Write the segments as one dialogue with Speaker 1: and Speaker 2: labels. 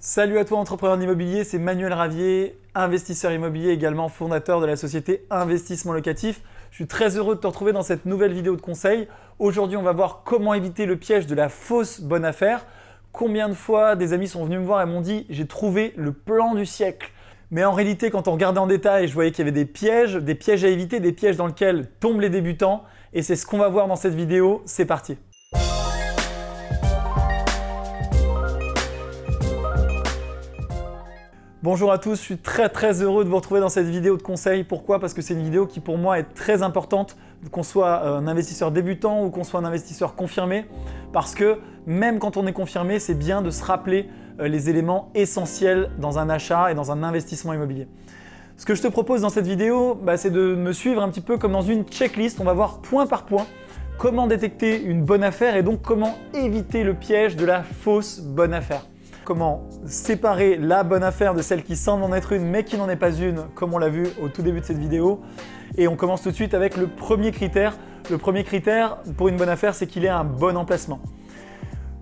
Speaker 1: Salut à toi entrepreneur d'immobilier, c'est Manuel Ravier, investisseur immobilier également fondateur de la société Investissement Locatif. Je suis très heureux de te retrouver dans cette nouvelle vidéo de conseil. Aujourd'hui, on va voir comment éviter le piège de la fausse bonne affaire. Combien de fois des amis sont venus me voir et m'ont dit « j'ai trouvé le plan du siècle ». Mais en réalité, quand on regardait en détail, je voyais qu'il y avait des pièges, des pièges à éviter, des pièges dans lesquels tombent les débutants. Et c'est ce qu'on va voir dans cette vidéo. C'est parti Bonjour à tous, je suis très très heureux de vous retrouver dans cette vidéo de conseil. Pourquoi? Parce que c'est une vidéo qui pour moi est très importante, qu'on soit euh, un investisseur débutant ou qu'on soit un investisseur confirmé. Parce que même quand on est confirmé, c'est bien de se rappeler euh, les éléments essentiels dans un achat et dans un investissement immobilier. Ce que je te propose dans cette vidéo, bah, c'est de me suivre un petit peu comme dans une checklist. On va voir point par point comment détecter une bonne affaire et donc comment éviter le piège de la fausse bonne affaire comment séparer la bonne affaire de celle qui semble en être une mais qui n'en est pas une, comme on l'a vu au tout début de cette vidéo. Et on commence tout de suite avec le premier critère. Le premier critère pour une bonne affaire, c'est qu'il ait un bon emplacement.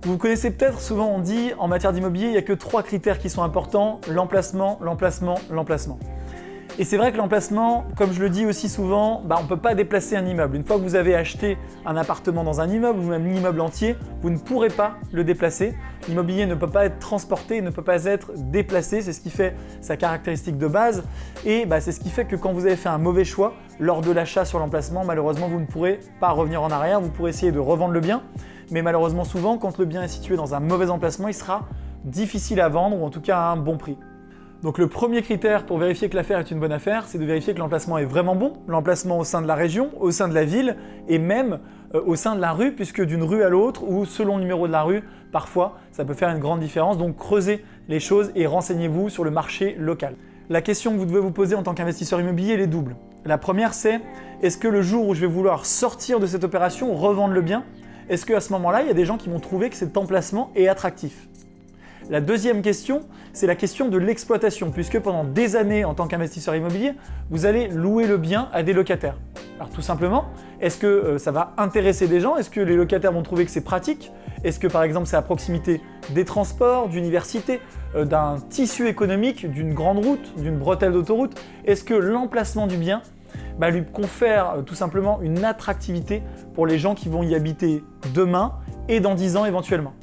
Speaker 1: Vous connaissez peut-être, souvent on dit en matière d'immobilier, il n'y a que trois critères qui sont importants, l'emplacement, l'emplacement, l'emplacement. Et c'est vrai que l'emplacement, comme je le dis aussi souvent, bah, on ne peut pas déplacer un immeuble. Une fois que vous avez acheté un appartement dans un immeuble ou même l'immeuble entier, vous ne pourrez pas le déplacer. L'immobilier ne peut pas être transporté, ne peut pas être déplacé, c'est ce qui fait sa caractéristique de base. Et bah, c'est ce qui fait que quand vous avez fait un mauvais choix lors de l'achat sur l'emplacement, malheureusement vous ne pourrez pas revenir en arrière, vous pourrez essayer de revendre le bien. Mais malheureusement souvent, quand le bien est situé dans un mauvais emplacement, il sera difficile à vendre ou en tout cas à un bon prix. Donc le premier critère pour vérifier que l'affaire est une bonne affaire, c'est de vérifier que l'emplacement est vraiment bon, l'emplacement au sein de la région, au sein de la ville et même euh, au sein de la rue, puisque d'une rue à l'autre ou selon le numéro de la rue, parfois ça peut faire une grande différence. Donc creusez les choses et renseignez-vous sur le marché local. La question que vous devez vous poser en tant qu'investisseur immobilier, elle est double. La première, c'est est-ce que le jour où je vais vouloir sortir de cette opération, revendre le bien, est-ce qu'à ce, ce moment-là, il y a des gens qui vont trouver que cet emplacement est attractif? La deuxième question, c'est la question de l'exploitation, puisque pendant des années, en tant qu'investisseur immobilier, vous allez louer le bien à des locataires. Alors tout simplement, est-ce que euh, ça va intéresser des gens? Est-ce que les locataires vont trouver que c'est pratique? Est-ce que par exemple c'est à proximité des transports, d'universités, euh, d'un tissu économique, d'une grande route, d'une bretelle d'autoroute? Est-ce que l'emplacement du bien bah, lui confère euh, tout simplement une attractivité pour les gens qui vont y habiter demain et dans 10 ans éventuellement?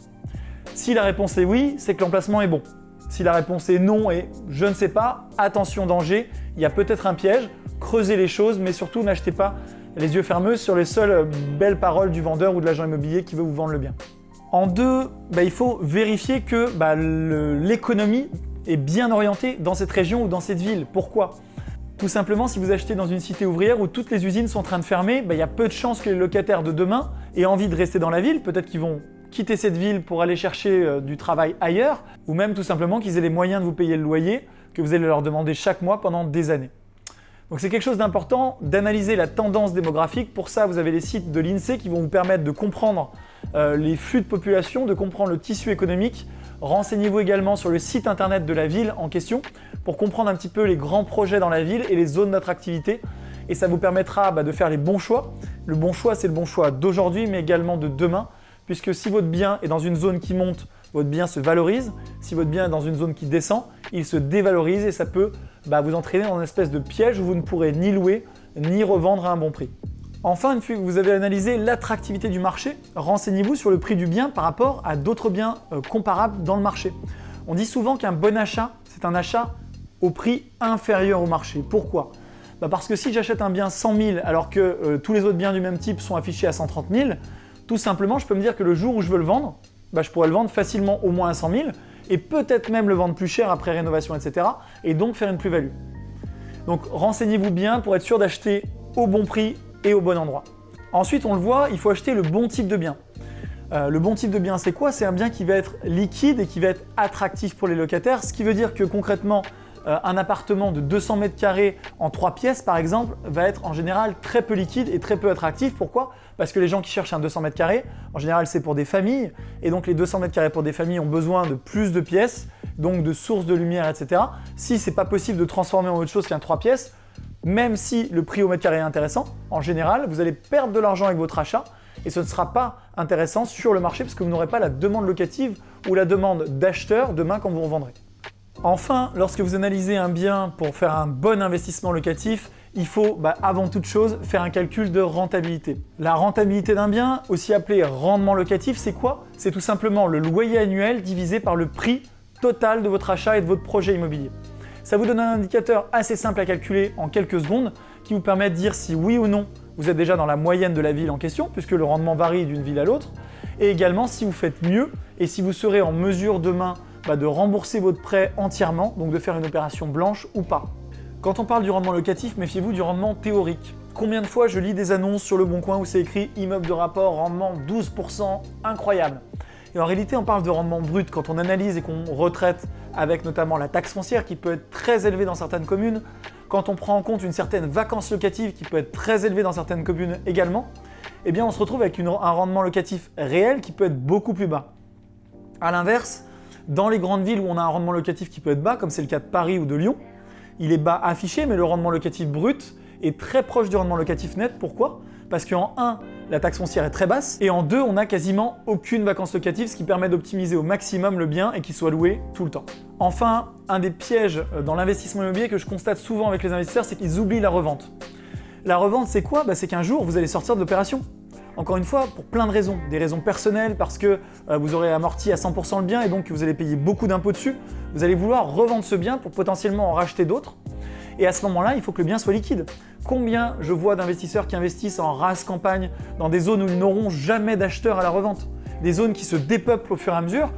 Speaker 1: Si la réponse est oui, c'est que l'emplacement est bon. Si la réponse est non et je ne sais pas, attention danger, il y a peut-être un piège, creusez les choses, mais surtout n'achetez pas les yeux fermeux sur les seules belles paroles du vendeur ou de l'agent immobilier qui veut vous vendre le bien. En deux, bah, il faut vérifier que bah, l'économie est bien orientée dans cette région ou dans cette ville. Pourquoi? Tout simplement, si vous achetez dans une cité ouvrière où toutes les usines sont en train de fermer, bah, il y a peu de chances que les locataires de demain aient envie de rester dans la ville. Peut-être qu'ils vont quitter cette ville pour aller chercher euh, du travail ailleurs, ou même tout simplement qu'ils aient les moyens de vous payer le loyer que vous allez leur demander chaque mois pendant des années. Donc c'est quelque chose d'important d'analyser la tendance démographique. Pour ça, vous avez les sites de l'INSEE qui vont vous permettre de comprendre euh, les flux de population, de comprendre le tissu économique. Renseignez-vous également sur le site internet de la ville en question pour comprendre un petit peu les grands projets dans la ville et les zones d'attractivité. Et ça vous permettra bah, de faire les bons choix. Le bon choix, c'est le bon choix d'aujourd'hui, mais également de demain puisque si votre bien est dans une zone qui monte, votre bien se valorise. Si votre bien est dans une zone qui descend, il se dévalorise et ça peut bah, vous entraîner dans une espèce de piège où vous ne pourrez ni louer ni revendre à un bon prix. Enfin, une fois que vous avez analysé l'attractivité du marché, renseignez-vous sur le prix du bien par rapport à d'autres biens euh, comparables dans le marché. On dit souvent qu'un bon achat, c'est un achat au prix inférieur au marché. Pourquoi? Bah, Parce que si j'achète un bien 100 000 alors que euh, tous les autres biens du même type sont affichés à 130 000, tout simplement, je peux me dire que le jour où je veux le vendre, bah, je pourrais le vendre facilement au moins à 100 000 et peut-être même le vendre plus cher après rénovation, etc. et donc faire une plus-value. Donc renseignez-vous bien pour être sûr d'acheter au bon prix et au bon endroit. Ensuite, on le voit, il faut acheter le bon type de bien. Euh, le bon type de bien, c'est quoi? C'est un bien qui va être liquide et qui va être attractif pour les locataires, ce qui veut dire que concrètement, euh, un appartement de 200 mètres carrés en 3 pièces par exemple va être en général très peu liquide et très peu attractif. Pourquoi? Parce que les gens qui cherchent un 200 mètres carrés, en général c'est pour des familles et donc les 200 mètres carrés pour des familles ont besoin de plus de pièces, donc de sources de lumière, etc. Si c'est pas possible de transformer en autre chose qu'un 3 pièces, même si le prix au mètre carré est intéressant, en général, vous allez perdre de l'argent avec votre achat et ce ne sera pas intéressant sur le marché parce que vous n'aurez pas la demande locative ou la demande d'acheteur demain quand vous revendrez. Enfin, lorsque vous analysez un bien pour faire un bon investissement locatif, il faut bah, avant toute chose faire un calcul de rentabilité. La rentabilité d'un bien, aussi appelé rendement locatif, c'est quoi? C'est tout simplement le loyer annuel divisé par le prix total de votre achat et de votre projet immobilier. Ça vous donne un indicateur assez simple à calculer en quelques secondes qui vous permet de dire si oui ou non vous êtes déjà dans la moyenne de la ville en question, puisque le rendement varie d'une ville à l'autre, et également si vous faites mieux et si vous serez en mesure demain bah, de rembourser votre prêt entièrement, donc de faire une opération blanche ou pas. Quand on parle du rendement locatif, méfiez-vous du rendement théorique. Combien de fois je lis des annonces sur le Bon Coin où c'est écrit « immeuble de rapport, rendement 12%, incroyable ». Et en réalité, on parle de rendement brut quand on analyse et qu'on retraite avec notamment la taxe foncière qui peut être très élevée dans certaines communes, quand on prend en compte une certaine vacance locative qui peut être très élevée dans certaines communes également, eh bien on se retrouve avec un rendement locatif réel qui peut être beaucoup plus bas. A l'inverse, dans les grandes villes où on a un rendement locatif qui peut être bas, comme c'est le cas de Paris ou de Lyon, il est bas affiché, mais le rendement locatif brut est très proche du rendement locatif net. Pourquoi? Parce qu'en 1, la taxe foncière est très basse, et en 2, on n'a quasiment aucune vacance locative, ce qui permet d'optimiser au maximum le bien et qu'il soit loué tout le temps. Enfin, un des pièges euh, dans l'investissement immobilier que je constate souvent avec les investisseurs, c'est qu'ils oublient la revente. La revente, c'est quoi? Bah, C'est qu'un jour, vous allez sortir de l'opération. Encore une fois, pour plein de raisons. Des raisons personnelles, parce que euh, vous aurez amorti à 100% le bien et donc vous allez payer beaucoup d'impôts dessus. Vous allez vouloir revendre ce bien pour potentiellement en racheter d'autres. Et à ce moment-là, il faut que le bien soit liquide. Combien je vois d'investisseurs qui investissent en race campagne dans des zones où ils n'auront jamais d'acheteurs à la revente? Des zones qui se dépeuplent au fur et à mesure.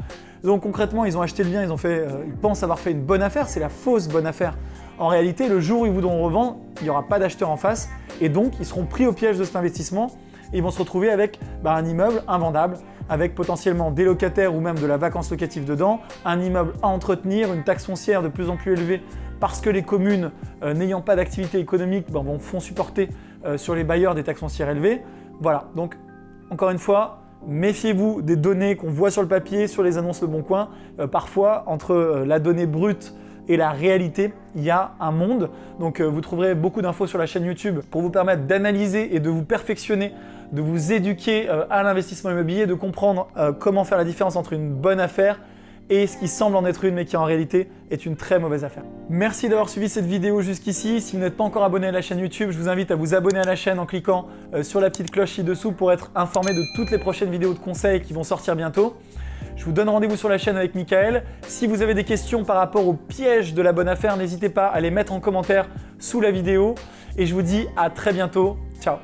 Speaker 1: Donc concrètement, ils ont acheté le bien, ils, ont fait, euh, ils pensent avoir fait une bonne affaire, c'est la fausse bonne affaire. En réalité, le jour où ils voudront revendre, il n'y aura pas d'acheteurs en face et donc ils seront pris au piège de cet investissement ils vont se retrouver avec bah, un immeuble invendable, avec potentiellement des locataires ou même de la vacance locative dedans, un immeuble à entretenir, une taxe foncière de plus en plus élevée parce que les communes euh, n'ayant pas d'activité économique bah, font supporter euh, sur les bailleurs des taxes foncières élevées. Voilà, donc encore une fois, méfiez-vous des données qu'on voit sur le papier, sur les annonces Le Bon Coin. Euh, parfois, entre la donnée brute et la réalité, il y a un monde. Donc vous trouverez beaucoup d'infos sur la chaîne YouTube pour vous permettre d'analyser et de vous perfectionner de vous éduquer euh, à l'investissement immobilier, de comprendre euh, comment faire la différence entre une bonne affaire et ce qui semble en être une mais qui en réalité est une très mauvaise affaire. Merci d'avoir suivi cette vidéo jusqu'ici. Si vous n'êtes pas encore abonné à la chaîne YouTube, je vous invite à vous abonner à la chaîne en cliquant euh, sur la petite cloche ci-dessous pour être informé de toutes les prochaines vidéos de conseils qui vont sortir bientôt. Je vous donne rendez-vous sur la chaîne avec Michael. Si vous avez des questions par rapport au piège de la bonne affaire, n'hésitez pas à les mettre en commentaire sous la vidéo. Et je vous dis à très bientôt. Ciao